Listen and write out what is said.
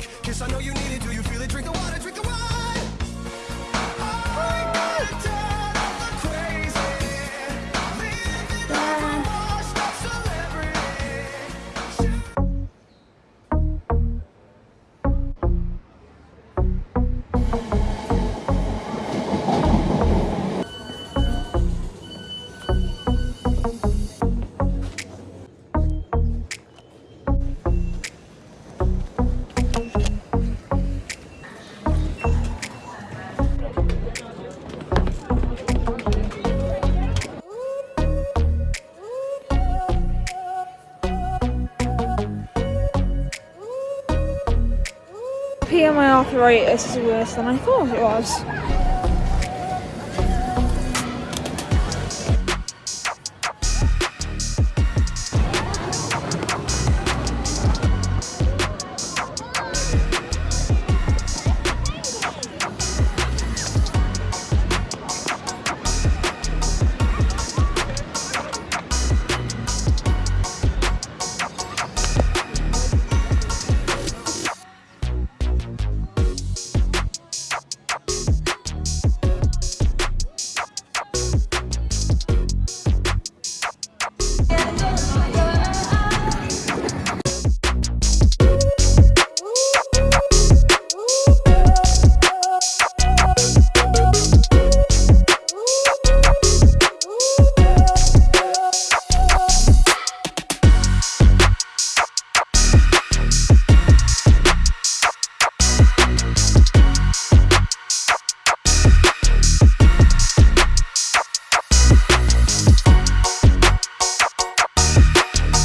drunk. Kiss, I know you need it. Do you feel it? Drink the water, drink the wine. PMI arthritis is worse than I thought it was.